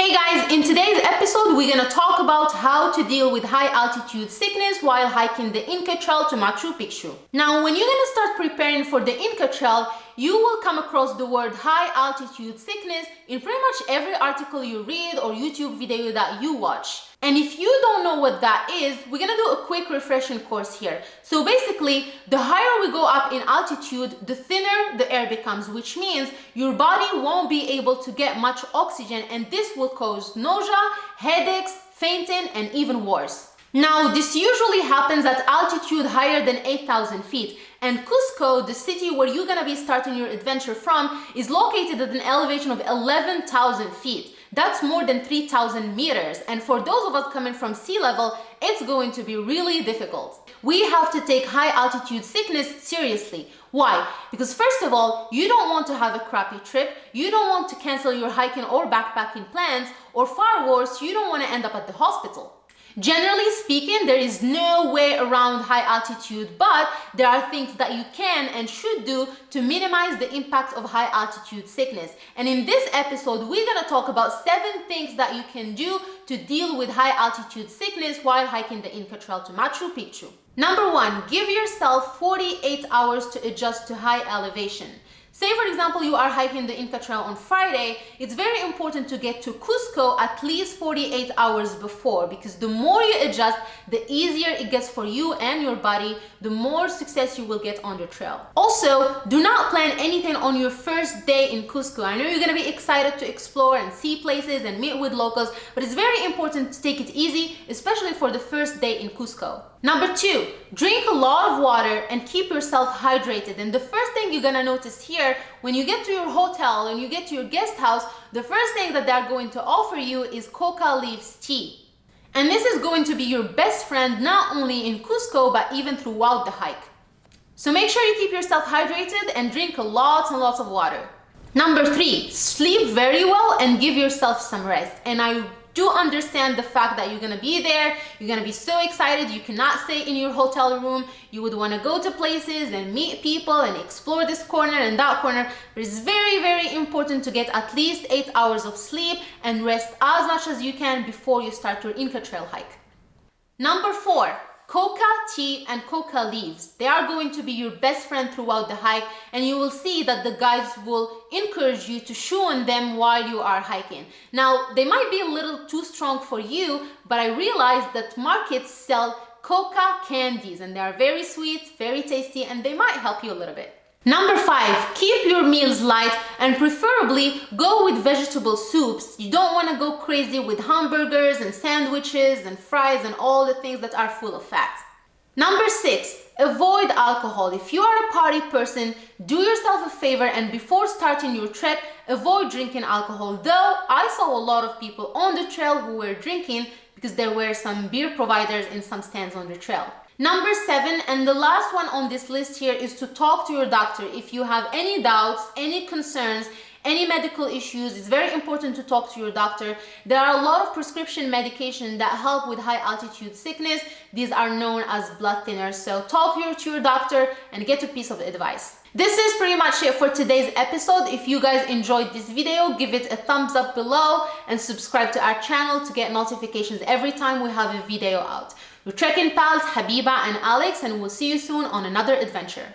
Hey guys, in today's episode, we're gonna talk about how to deal with high altitude sickness while hiking the Inca Trail to Machu Picchu. Now, when you're gonna start preparing for the Inca Trail, you will come across the word high altitude sickness in pretty much every article you read or YouTube video that you watch. And if you don't know what that is, we're gonna do a quick refreshing course here. So basically, the higher we go up in altitude, the thinner the air becomes, which means your body won't be able to get much oxygen and this will cause nausea, headaches, fainting, and even worse. Now, this usually happens at altitude higher than 8,000 feet. And Cusco, the city where you're gonna be starting your adventure from, is located at an elevation of 11,000 feet. That's more than 3,000 meters. And for those of us coming from sea level, it's going to be really difficult. We have to take high altitude sickness seriously. Why? Because first of all, you don't want to have a crappy trip, you don't want to cancel your hiking or backpacking plans, or far worse, you don't want to end up at the hospital. Generally speaking, there is no way around high altitude, but there are things that you can and should do to minimize the impact of high altitude sickness. And in this episode, we're gonna talk about seven things that you can do to deal with high altitude sickness while hiking the Inca Trail to Machu Picchu. Number one, give yourself 48 hours to adjust to high elevation. Say for example, you are hiking the Inca Trail on Friday, it's very important to get to Cusco at least 48 hours before because the more you adjust, the easier it gets for you and your body, the more success you will get on the trail. Also, do not plan anything on your first day in Cusco. I know you're gonna be excited to explore and see places and meet with locals, but it's very important to take it easy, especially for the first day in Cusco. Number two, drink a lot of water and keep yourself hydrated. And the first thing you're gonna notice here, when you get to your hotel and you get to your guest house, the first thing that they're going to offer you is coca leaves tea. And this is going to be your best friend not only in Cusco, but even throughout the hike. So make sure you keep yourself hydrated and drink lots and lots of water. Number three, sleep very well and give yourself some rest. And I do understand the fact that you're gonna be there. You're gonna be so excited. You cannot stay in your hotel room. You would want to go to places and meet people and explore this corner and that corner. But it's very very important to get at least eight hours of sleep and rest as much as you can before you start your Inca Trail hike. Number four Coca tea and coca leaves. They are going to be your best friend throughout the hike and you will see that the guides will encourage you to chew on them while you are hiking. Now, they might be a little too strong for you, but I realized that markets sell coca candies and they are very sweet, very tasty, and they might help you a little bit. Number five, keep your meals light and preferably go with vegetable soups. You don't want to go crazy with hamburgers and sandwiches and fries and all the things that are full of fat. Number six, avoid alcohol. If you are a party person, do yourself a favor and before starting your trek, avoid drinking alcohol. Though I saw a lot of people on the trail who were drinking because there were some beer providers in some stands on the trail. Number seven, and the last one on this list here is to talk to your doctor. If you have any doubts, any concerns, any medical issues, it's very important to talk to your doctor. There are a lot of prescription medication that help with high altitude sickness. These are known as blood thinners. So talk to your doctor and get a piece of advice. This is pretty much it for today's episode. If you guys enjoyed this video, give it a thumbs up below and subscribe to our channel to get notifications every time we have a video out. Your trekking pals Habiba and Alex and we'll see you soon on another adventure.